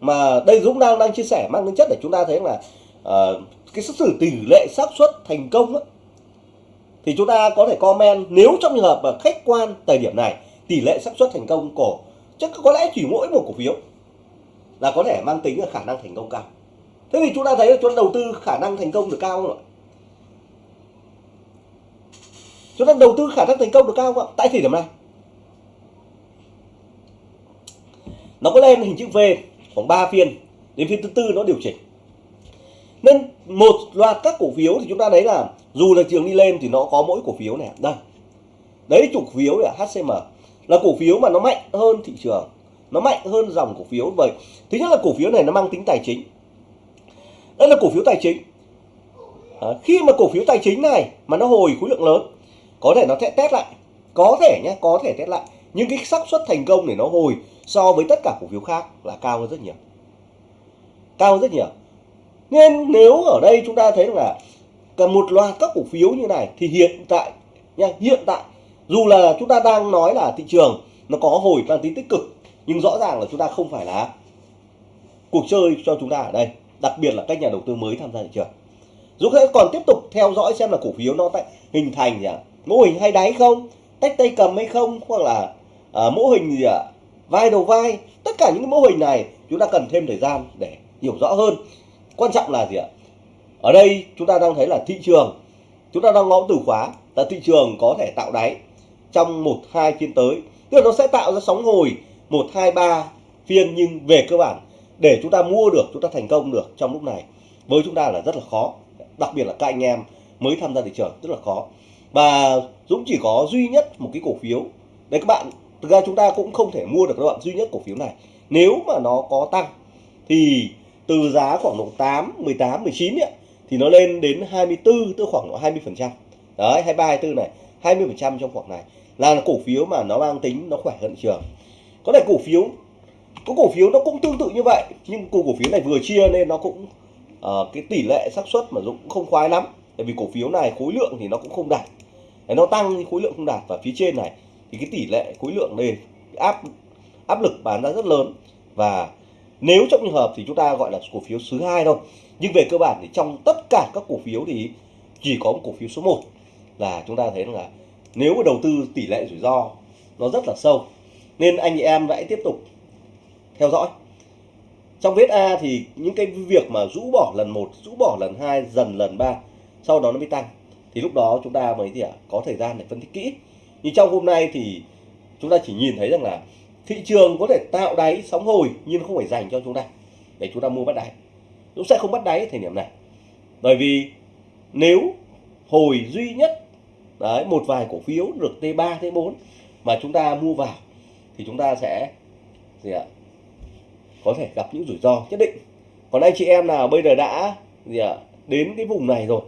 mà đây Dũng đang đang chia sẻ mang tính chất để chúng ta thấy là uh, cái xác xử tỷ lệ xác suất thành công đó thì chúng ta có thể comment nếu trong trường hợp mà khách quan thời điểm này, tỷ lệ xác suất thành công của chắc có lẽ chỉ mỗi một cổ phiếu là có thể mang tính là khả năng thành công cao. Thế thì chúng ta thấy là chúng ta đầu tư khả năng thành công được cao không ạ? Chúng ta đầu tư khả năng thành công được cao không ạ? Tại thời điểm này. Nó có lên hình chữ V khoảng 3 phiên, đến phiên thứ tư nó điều chỉnh nên một loạt các cổ phiếu thì chúng ta thấy là dù là trường đi lên thì nó có mỗi cổ phiếu này đây. Đấy chủ phiếu là HCM là cổ phiếu mà nó mạnh hơn thị trường. Nó mạnh hơn dòng cổ phiếu. Vậy thứ nhất là cổ phiếu này nó mang tính tài chính. Đây là cổ phiếu tài chính. À, khi mà cổ phiếu tài chính này mà nó hồi khối lượng lớn có thể nó sẽ test lại. Có thể nhé có thể test lại. Nhưng cái xác suất thành công để nó hồi so với tất cả cổ phiếu khác là cao hơn rất nhiều. Cao hơn rất nhiều nên nếu ở đây chúng ta thấy là cả một loạt các cổ phiếu như này thì hiện tại nha hiện tại dù là chúng ta đang nói là thị trường nó có hồi mang tính tích cực nhưng rõ ràng là chúng ta không phải là cuộc chơi cho chúng ta ở đây đặc biệt là các nhà đầu tư mới tham gia thị trường. Dù thế còn tiếp tục theo dõi xem là cổ phiếu nó tại hình thành gì ạ? Mô hình hay đáy không? Tách tay cầm hay không? Hoặc là à, mô hình gì ạ? Vai đầu vai? Tất cả những mô hình này chúng ta cần thêm thời gian để hiểu rõ hơn quan trọng là gì ạ? Ở đây chúng ta đang thấy là thị trường, chúng ta đang ngõ từ khóa là thị trường có thể tạo đáy trong một, hai phiên tới. Tức là nó sẽ tạo ra sóng hồi một, hai, ba phiên nhưng về cơ bản để chúng ta mua được, chúng ta thành công được trong lúc này. Với chúng ta là rất là khó, đặc biệt là các anh em mới tham gia thị trường rất là khó. Và Dũng chỉ có duy nhất một cái cổ phiếu. Đấy, các bạn, thực ra chúng ta cũng không thể mua được các bạn duy nhất cổ phiếu này. Nếu mà nó có tăng thì từ giá khoảng độ 8, 18, 19 ấy, thì nó lên đến 24 tức khoảng độ 20 phần trăm. Đấy 23, 24 này 20 phần trăm trong khoảng này. Là cổ phiếu mà nó mang tính nó khỏe hơn thị trường. Có thể cổ phiếu có cổ phiếu nó cũng tương tự như vậy nhưng cổ phiếu này vừa chia nên nó cũng uh, cái tỷ lệ xác suất mà Dũng cũng không khoái lắm. Tại vì cổ phiếu này khối lượng thì nó cũng không đạt. Để nó tăng thì khối lượng không đạt. Và phía trên này thì cái tỷ lệ khối lượng đây áp áp lực bán ra rất lớn. Và nếu trong trường hợp thì chúng ta gọi là cổ phiếu thứ hai thôi. Nhưng về cơ bản thì trong tất cả các cổ phiếu thì chỉ có một cổ phiếu số 1 là chúng ta thấy là nếu mà đầu tư tỷ lệ rủi ro nó rất là sâu, nên anh chị em hãy tiếp tục theo dõi. Trong vết A thì những cái việc mà rũ bỏ lần một, rũ bỏ lần hai, dần lần ba, sau đó nó mới tăng. Thì lúc đó chúng ta mới gì ạ? Có thời gian để phân tích kỹ. Nhưng trong hôm nay thì chúng ta chỉ nhìn thấy rằng là thị trường có thể tạo đáy sóng hồi nhưng không phải dành cho chúng ta. Để chúng ta mua bắt đáy. Chúng sẽ không bắt đáy thời điểm này. Bởi vì nếu hồi duy nhất, đấy, một vài cổ phiếu được T3 T4 mà chúng ta mua vào, thì chúng ta sẽ gì ạ? Có thể gặp những rủi ro nhất định. Còn anh chị em nào bây giờ đã gì ạ? Đến cái vùng này rồi.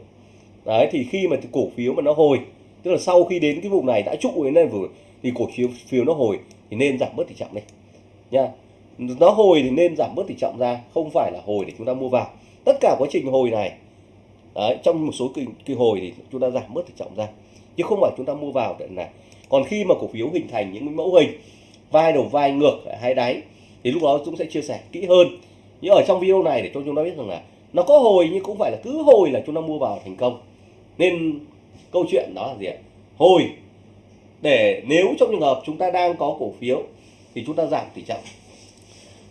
Đấy, thì khi mà cổ phiếu mà nó hồi, tức là sau khi đến cái vùng này đã trụ đến đây vừa, thì cổ phiếu phiếu nó hồi thì nên giảm bớt tỷ trọng đi. Nha. Nó hồi thì nên giảm bớt tỷ trọng ra không phải là hồi để chúng ta mua vào. Tất cả quá trình hồi này đấy, trong một số kỳ, kỳ hồi thì chúng ta giảm bớt tỷ trọng ra chứ không phải chúng ta mua vào để này còn khi mà cổ phiếu hình thành những mẫu hình vai đầu vai ngược hay đáy thì lúc đó chúng sẽ chia sẻ kỹ hơn. Nhưng ở trong video này để cho chúng ta biết rằng là nó có hồi nhưng cũng phải là cứ hồi là chúng ta mua vào thành công. Nên câu chuyện đó là gì ạ? Hồi để nếu trong trường hợp chúng ta đang có cổ phiếu, thì chúng ta giảm tỷ trọng.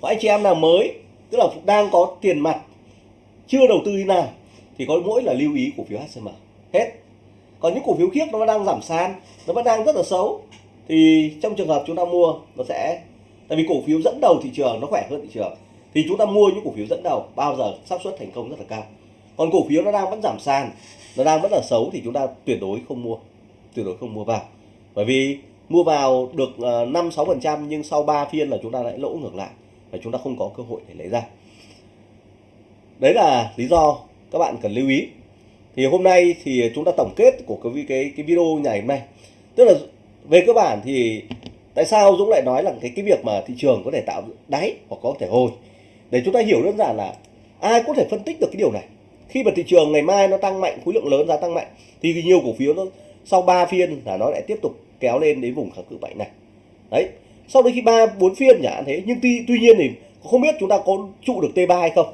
Và anh chị em nào mới, tức là đang có tiền mặt, chưa đầu tư đi nào, thì có mỗi là lưu ý cổ phiếu HCM hết. Còn những cổ phiếu khác nó đang giảm sàn, nó vẫn đang rất là xấu, thì trong trường hợp chúng ta mua, nó sẽ, tại vì cổ phiếu dẫn đầu thị trường nó khỏe hơn thị trường, thì chúng ta mua những cổ phiếu dẫn đầu, bao giờ xác suất thành công rất là cao. Còn cổ phiếu nó đang vẫn giảm sàn, nó đang vẫn là xấu, thì chúng ta tuyệt đối không mua, tuyệt đối không mua vào bởi vì mua vào được ờ, năm sáu phần trăm nhưng sau 3 phiên là chúng ta lại lỗ ngược lại và chúng ta không có cơ hội để lấy ra. Đấy là lý do các bạn cần lưu ý. Thì hôm nay thì chúng ta tổng kết của cái cái cái video ngày hôm nay. Tức là về cơ bản thì tại sao Dũng lại nói là cái cái việc mà thị trường có thể tạo đáy hoặc có thể hồi? Để chúng ta hiểu đơn giản là ai có thể phân tích được cái điều này? Khi mà thị trường ngày mai nó tăng mạnh khối lượng lớn giá tăng mạnh thì nhiều cổ phiếu nó sau 3 phiên là nó lại tiếp tục kéo lên đến vùng kháng cự mạnh này. Đấy, sau đấy khi ba, bốn phiên nhả thế, nhưng tuy tuy nhiên thì không biết chúng ta có trụ được T3 hay không.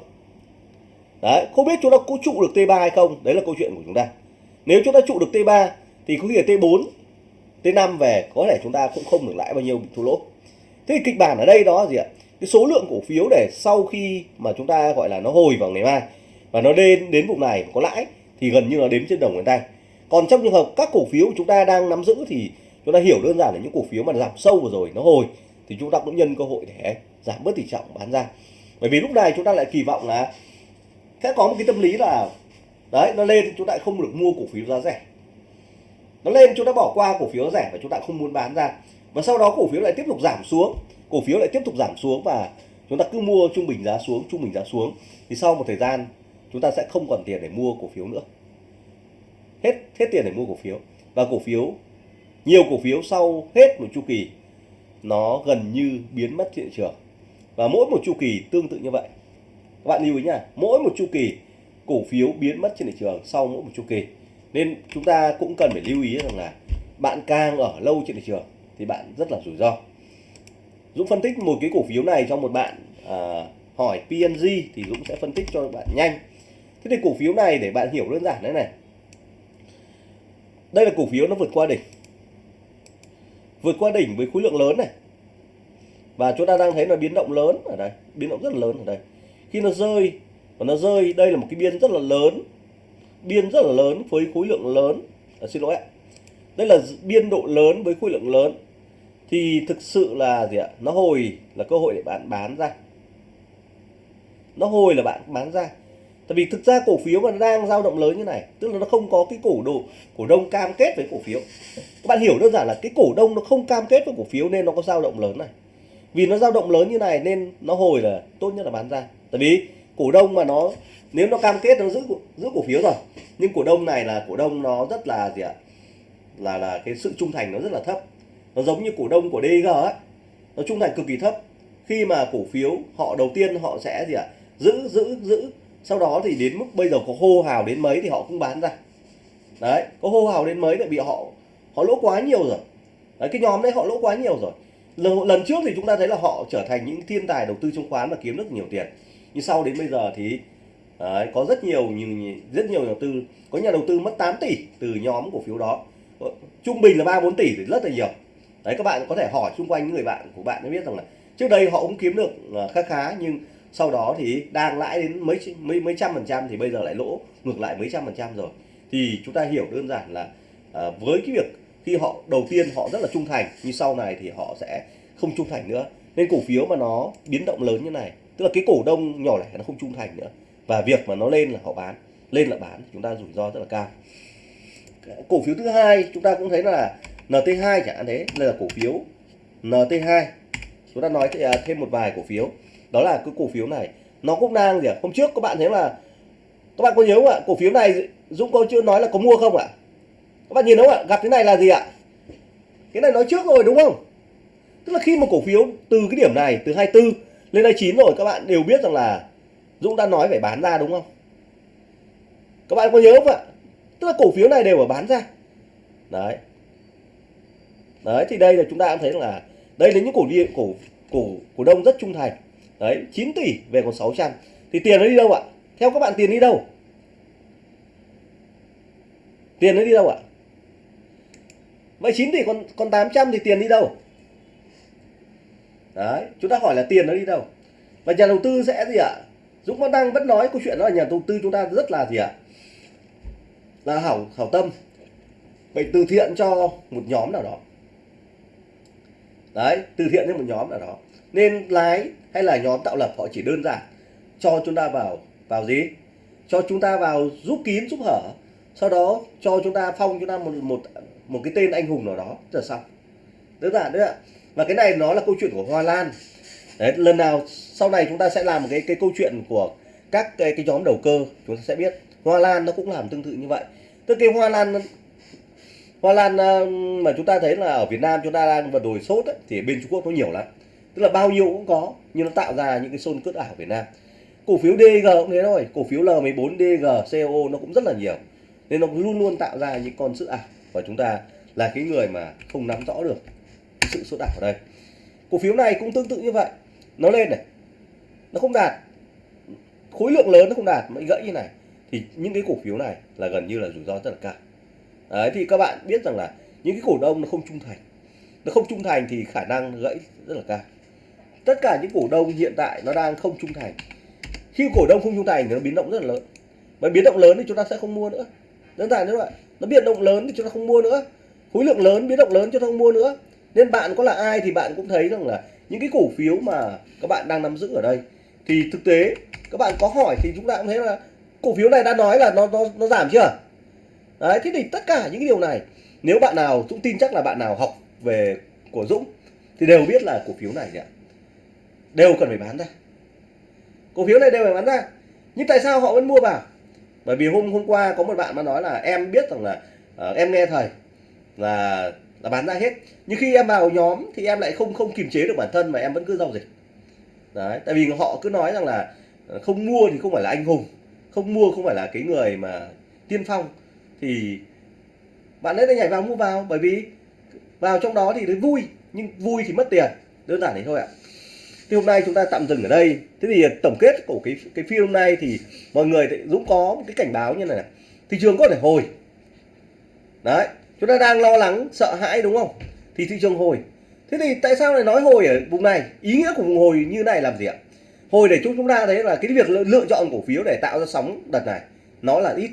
Đấy, không biết chúng ta có trụ được T3 hay không, đấy là câu chuyện của chúng ta. Nếu chúng ta trụ được T3 thì có khi là T4 T5 về, có thể chúng ta cũng không được lãi bao nhiêu bị thua lỗ. Thế thì kịch bản ở đây đó gì ạ? Cái số lượng cổ phiếu để sau khi mà chúng ta gọi là nó hồi vào ngày mai và nó lên đến vùng này có lãi thì gần như là đếm trên đồng ngón tay. Còn trong trường hợp các cổ phiếu chúng ta đang nắm giữ thì chúng ta hiểu đơn giản là những cổ phiếu mà giảm sâu vừa rồi nó hồi, thì chúng ta cũng nhân cơ hội để giảm bớt tỷ trọng bán ra. Bởi vì lúc này chúng ta lại kỳ vọng là sẽ có một cái tâm lý là, đấy, nó lên chúng ta không được mua cổ phiếu giá rẻ. Nó lên chúng ta bỏ qua cổ phiếu rẻ và chúng ta không muốn bán ra. Và sau đó cổ phiếu lại tiếp tục giảm xuống, cổ phiếu lại tiếp tục giảm xuống và chúng ta cứ mua trung bình giá xuống, trung bình giá xuống. Thì sau một thời gian, chúng ta sẽ không còn tiền để mua cổ phiếu nữa. Hết hết tiền để mua cổ phiếu. Và cổ phiếu nhiều cổ phiếu sau hết một chu kỳ nó gần như biến mất thị trường. Và mỗi một chu kỳ tương tự như vậy. Các bạn lưu ý nhá mỗi một chu kỳ cổ phiếu biến mất trên thị trường sau mỗi một chu kỳ. Nên chúng ta cũng cần phải lưu ý rằng là bạn càng ở lâu trên thị trường thì bạn rất là rủi ro. Dũng phân tích một cái cổ phiếu này cho một bạn à, hỏi PNG thì Dũng sẽ phân tích cho bạn nhanh. Thế thì cổ phiếu này để bạn hiểu đơn giản thế này. Đây là cổ phiếu nó vượt qua đỉnh vượt qua đỉnh với khối lượng lớn này. Và chúng ta đang thấy là biến động lớn ở đây biến động rất là lớn ở đây. Khi nó rơi và nó rơi đây là một cái biên rất là lớn biên rất là lớn với khối lượng lớn. À, xin lỗi ạ. Đây là biên độ lớn với khối lượng lớn. Thì thực sự là gì ạ? Nó hồi là cơ hội để bạn bán ra. Nó hồi là bạn bán ra tại vì thực ra cổ phiếu mà nó đang dao động lớn như này, tức là nó không có cái cổ đồ cổ đông cam kết với cổ phiếu. Các bạn hiểu đơn giản là cái cổ đông nó không cam kết với cổ phiếu nên nó có dao động lớn này. Vì nó dao động lớn như này nên nó hồi là tốt nhất là bán ra. Tại vì cổ đông mà nó, nếu nó cam kết nó giữ giữ cổ phiếu rồi, nhưng cổ đông này là cổ đông nó rất là gì ạ? Là là cái sự trung thành nó rất là thấp. Nó giống như cổ đông của DG ấy, nó trung thành cực kỳ thấp. Khi mà cổ phiếu họ, đầu tiên họ sẽ gì ạ? Giữ giữ giữ sau đó thì đến mức bây giờ có hô hào đến mấy thì họ cũng bán ra. Đấy có hô hào đến mấy lại bị họ họ lỗ quá nhiều rồi. Đấy, cái nhóm đấy họ lỗ quá nhiều rồi. Lần, lần trước thì chúng ta thấy là họ trở thành những thiên tài đầu tư chứng khoán và kiếm được nhiều tiền. Nhưng sau đến bây giờ thì đấy, có rất nhiều như rất nhiều nhà đầu tư có nhà đầu tư mất 8 tỷ từ nhóm cổ phiếu đó. Ờ, trung bình là ba bốn tỷ thì rất là nhiều. Đấy các bạn có thể hỏi xung quanh những người bạn của bạn để biết rằng là trước đây họ cũng kiếm được ờ, khá khá nhưng sau đó thì đang lãi đến mấy mấy mấy trăm phần trăm thì bây giờ lại lỗ ngược lại mấy trăm phần trăm rồi. Thì chúng ta hiểu đơn giản là à, với cái việc khi họ đầu tiên họ rất là trung thành nhưng sau này thì họ sẽ không trung thành nữa. Nên cổ phiếu mà nó biến động lớn như này tức là cái cổ đông nhỏ lẻ nó không trung thành nữa. Và việc mà nó lên là họ bán lên là bán chúng ta rủi ro rất là cao. Cổ phiếu thứ hai chúng ta cũng thấy là NT2 chẳng hạn thế là cổ phiếu NT2 chúng ta nói à, thêm một vài cổ phiếu đó là cái cổ phiếu này. Nó cũng đang gì ạ? Hôm trước các bạn thấy là các bạn có nhớ không ạ? Cổ phiếu này Dũng có chưa nói là có mua không ạ? Các bạn nhìn đúng không ạ? Gặp thế này là gì ạ? Cái này nói trước rồi, đúng không? Tức là khi mà cổ phiếu từ cái điểm này, từ 24 lên 29 rồi, các bạn đều biết rằng là Dũng đã nói phải bán ra, đúng không? Các bạn có nhớ không ạ? Tức là cổ phiếu này đều phải bán ra. Đấy. Đấy, thì đây là chúng ta cũng thấy là đây là những cổ cổ cổ cổ đông rất trung thành đấy 9 tỷ về còn 600 thì tiền nó đi đâu ạ? Theo các bạn, tiền đi đâu? Tiền nó đi đâu ạ? Vậy 9 tỷ còn còn 800 thì tiền đi đâu? Đấy, chúng ta hỏi là tiền nó đi đâu? Và nhà đầu tư sẽ gì ạ? Dũng vẫn đang vẫn nói câu chuyện đó là nhà đầu tư chúng ta rất là gì ạ? Là hảo hảo tâm. Vậy từ thiện cho một nhóm nào đó. Đấy, từ thiện cho một nhóm nào đó. Nên lái hay là nhóm tạo lập họ chỉ đơn giản cho chúng ta vào vào gì? Cho chúng ta vào giúp kín giúp hở. Sau đó cho chúng ta phong chúng ta một một một cái tên anh hùng nào đó là xong. Đơn giản đấy ạ. Và cái này nó là câu chuyện của Hoa Lan. Đấy lần nào sau này chúng ta sẽ làm một cái cái câu chuyện của các cái, cái nhóm đầu cơ chúng ta sẽ biết. Hoa Lan nó cũng làm tương tự như vậy. Tức cái Hoa Lan Hoa Lan ờ, mà chúng ta thấy là ở Việt Nam chúng ta đang vật đồi sốt ấy, thì bên Trung Quốc nó nhiều lắm tức là bao nhiêu cũng có, nhưng nó tạo ra những cái xôn cướp ảo Việt Nam. Cổ phiếu DG cũng thế thôi, cổ phiếu L14 DG CO nó cũng rất là nhiều. Nên nó luôn luôn tạo ra những con sự ảo. Và chúng ta là cái người mà không nắm rõ được sự sốt ảo ở đây. Cổ phiếu này cũng tương tự như vậy. Nó lên này, nó không đạt. Khối lượng lớn nó không đạt, nó gãy như này. Thì những cái cổ phiếu này là gần như là rủi ro rất là cao. Đấy, thì các bạn biết rằng là những cái cổ đông nó không trung thành. Nó không trung thành thì khả năng gãy rất là cao tất cả những cổ đông hiện tại nó đang không trung thành. Khi cổ đông không trung thành thì nó biến động rất là lớn. Mà biến động lớn thì chúng ta sẽ không mua nữa. Đơn giản như vậy nó biến động lớn thì chúng ta không mua nữa. Khối lượng lớn, biến động lớn chúng ta không mua nữa. Nên bạn có là ai thì bạn cũng thấy rằng là những cái cổ phiếu mà các bạn đang nắm giữ ở đây, thì thực tế các bạn có hỏi thì chúng ta cũng thấy là cổ phiếu này đã nói là nó nó nó giảm chưa? Đấy, thế thì tất cả những cái điều này, nếu bạn nào cũng tin chắc là bạn nào học về của Dũng, thì đều biết là cổ phiếu này ạ đều cần phải bán ra. Cổ phiếu này đều phải bán ra. Nhưng tại sao họ vẫn mua vào? Bởi vì hôm hôm qua có một bạn mà nói là em biết rằng là uh, em nghe thầy là là bán ra hết. Nhưng khi em vào nhóm thì em lại không không kiềm chế được bản thân mà em vẫn cứ giao dịch. Đấy tại vì họ cứ nói rằng là ờ, không mua thì không phải là anh hùng không mua không phải là cái người mà tiên phong. Thì bạn ấy nhảy vào mua vào bởi vì vào trong đó thì thấy vui nhưng vui thì mất tiền đơn giản thế thôi ạ thì hôm nay chúng ta tạm dừng ở đây. Thế thì à, tổng kết của cái cái phim hôm nay thì mọi người dũng có một cái cảnh báo như này, này. Thị trường có thể hồi. Đấy chúng ta đang lo lắng sợ hãi đúng không? Thì thị trường hồi. Thế thì tại sao lại nói hồi ở vùng này? Ý nghĩa của vùng hồi như này làm gì ạ? Hồi để chúng chúng ta thấy là cái việc lựa chọn cổ phiếu để tạo ra sóng đợt này nó là ít.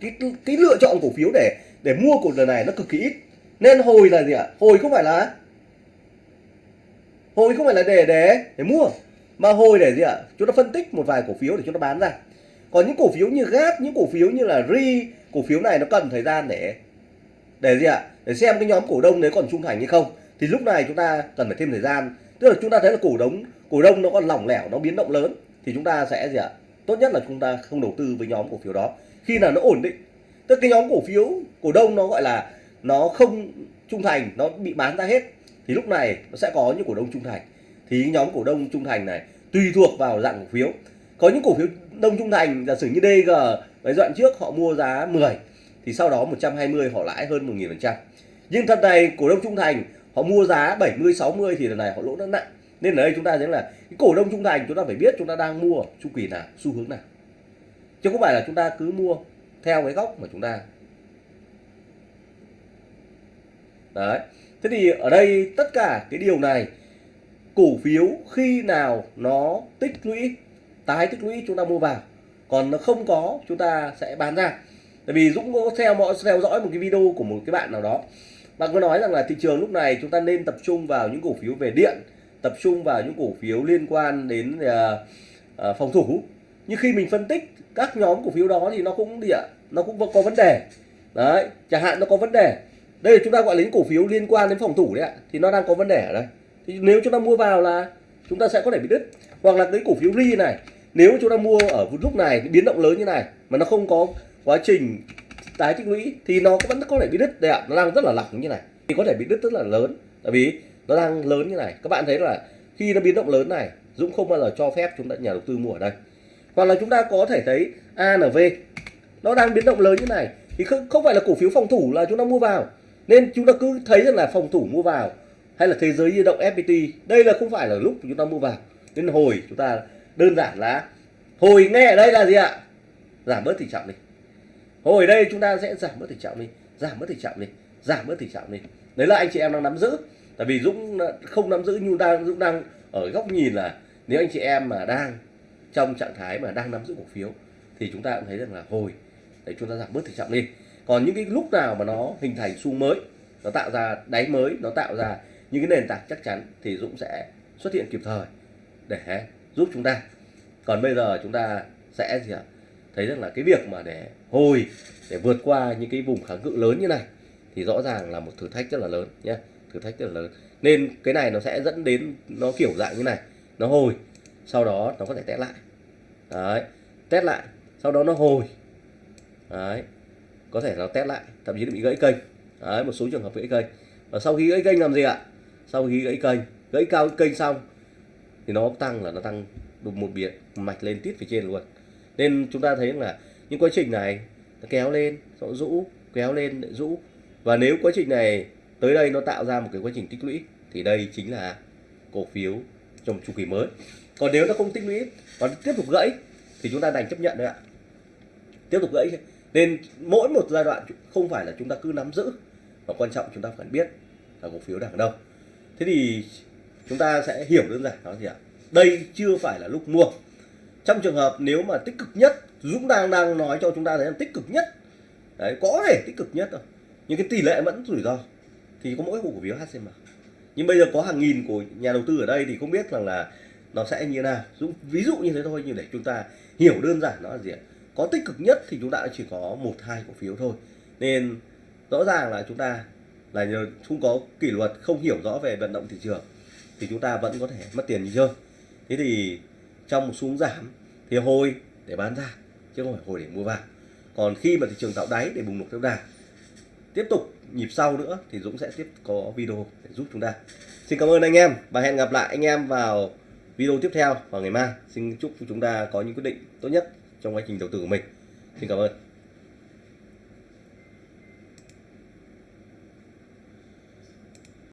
Cái cái lựa chọn cổ phiếu để để mua cổ đợt này nó cực kỳ ít. Nên hồi là gì ạ? Hồi không phải là hồi không phải là để để để mua, mà hồi để gì ạ? Chúng ta phân tích một vài cổ phiếu để chúng ta bán ra. Còn những cổ phiếu như gap, những cổ phiếu như là ri cổ phiếu này nó cần thời gian để để gì ạ? Để xem cái nhóm cổ đông đấy còn trung thành hay không. Thì lúc này chúng ta cần phải thêm thời gian. Tức là chúng ta thấy là cổ đông cổ đông nó còn lỏng lẻo, nó biến động lớn, thì chúng ta sẽ gì ạ? Tốt nhất là chúng ta không đầu tư với nhóm cổ phiếu đó. Khi nào nó ổn định, tức cái nhóm cổ phiếu, cổ đông nó gọi là nó không trung thành, nó bị bán ra hết thì lúc này nó sẽ có những cổ đông trung thành. Thì nhóm cổ đông trung thành này tùy thuộc vào dạng cổ phiếu. Có những cổ phiếu đông trung thành, giả sử như DG mấy đoạn trước họ mua giá 10 thì sau đó 120 họ lãi hơn 1 phần trăm. Nhưng thật này, cổ đông trung thành, họ mua giá 70 60 thì lần này họ lỗ rất nặng. Nên ở đây chúng ta thấy là cái cổ đông trung thành, chúng ta phải biết chúng ta đang mua chu kỳ nào, xu hướng nào. Chứ không phải là chúng ta cứ mua theo cái góc mà chúng ta. Đấy thế thì ở đây tất cả cái điều này cổ phiếu khi nào nó tích lũy tái tích lũy chúng ta mua vào còn nó không có chúng ta sẽ bán ra. Tại vì dũng có theo mọi theo dõi một cái video của một cái bạn nào đó bạn có nói rằng là thị trường lúc này chúng ta nên tập trung vào những cổ phiếu về điện tập trung vào những cổ phiếu liên quan đến uh, uh, phòng thủ. Nhưng khi mình phân tích các nhóm cổ phiếu đó thì nó cũng địa nó cũng có vấn đề. Đấy chẳng hạn nó có vấn đề đây là chúng ta gọi là những cổ phiếu liên quan đến phòng thủ đấy ạ. Thì nó đang có vấn đề ở đây. Thì nếu chúng ta mua vào là chúng ta sẽ có thể bị đứt. Hoặc là cái cổ phiếu ri này nếu chúng ta mua ở lúc này biến động lớn như này mà nó không có quá trình tái tích lũy thì nó vẫn có thể bị đứt đây ạ. Nó đang rất là lỏng như này. Thì có thể bị đứt rất là lớn. Tại vì nó đang lớn như này. Các bạn thấy là khi nó biến động lớn này Dũng không bao giờ cho phép chúng ta nhà đầu tư mua ở đây. Hoặc là chúng ta có thể thấy ANV nó đang biến động lớn như này. Thì không, không phải là cổ phiếu phòng thủ là chúng ta mua vào nên chúng ta cứ thấy rằng là phòng thủ mua vào hay là thế giới di động FPT đây là không phải là lúc chúng ta mua vào. Nên hồi chúng ta đơn giản là hồi nghe ở đây là gì ạ? Giảm bớt tỷ trọng đi. Hồi đây chúng ta sẽ giảm bớt tỷ trọng đi, giảm bớt tỷ trọng đi, giảm bớt tỷ trọng đi. Đấy là anh chị em đang nắm giữ. Tại vì dũng không nắm giữ, nhưng đang, dũng đang ở góc nhìn là nếu anh chị em mà đang trong trạng thái mà đang nắm giữ cổ phiếu, thì chúng ta cũng thấy rằng là hồi để chúng ta giảm bớt tỷ trọng đi còn những cái lúc nào mà nó hình thành xu mới, nó tạo ra đáy mới, nó tạo ra những cái nền tảng chắc chắn thì Dũng sẽ xuất hiện kịp thời để giúp chúng ta. Còn bây giờ chúng ta sẽ gì ạ? Thấy rằng là cái việc mà để hồi, để vượt qua những cái vùng kháng cự lớn như này thì rõ ràng là một thử thách rất là lớn nhé thử thách rất là lớn. Nên cái này nó sẽ dẫn đến nó kiểu dạng như này, nó hồi, sau đó nó có thể test lại. Đấy, test lại, sau đó nó hồi. Đấy có thể nó test lại, thậm chí bị gãy kênh. Đấy, một số trường hợp gãy kênh. Và sau khi gãy kênh làm gì ạ? Sau khi gãy kênh, gãy cao kênh xong, thì nó tăng là nó tăng đục một biệt mạch lên tít phía trên luôn. Nên chúng ta thấy là những quá trình này nó kéo lên, nó rũ, kéo lên, lại rũ. Và nếu quá trình này tới đây nó tạo ra một cái quá trình tích lũy, thì đây chính là cổ phiếu trong chu kỳ mới. Còn nếu nó không tích lũy còn tiếp tục gãy, thì chúng ta đành chấp nhận đấy ạ. Tiếp tục gãy nên mỗi một giai đoạn không phải là chúng ta cứ nắm giữ. Và quan trọng chúng ta phải biết là cổ phiếu đang ở đâu. Thế thì chúng ta sẽ hiểu đơn giản đó gì ạ? Đây chưa phải là lúc mua. Trong trường hợp nếu mà tích cực nhất, Dũng đang đang nói cho chúng ta thấy là tích cực nhất. Đấy, có thể tích cực nhất rồi nhưng cái tỷ lệ vẫn rủi ro. Thì có mỗi cổ phiếu HCM nhưng bây giờ có hàng nghìn của nhà đầu tư ở đây thì không biết rằng là nó sẽ như nào. Dũng, ví dụ như thế thôi, nhưng để chúng ta hiểu đơn giản nó là gì ạ? Có tích cực nhất thì chúng ta chỉ có một, hai cổ phiếu thôi. Nên rõ ràng là chúng ta là nhờ không có kỷ luật, không hiểu rõ về vận động thị trường thì chúng ta vẫn có thể mất tiền như chơi thế thì trong một xuống giảm thì hồi để bán ra, chứ không phải hồi để mua vào. Còn khi mà thị trường tạo đáy để bùng nổ theo đà, tiếp tục nhịp sau nữa thì Dũng sẽ tiếp có video để giúp chúng ta. Xin cảm ơn anh em và hẹn gặp lại anh em vào video tiếp theo vào ngày mai. Xin chúc chúng ta có những quyết định tốt nhất trong quá trình đầu tư của mình. Xin cảm ơn.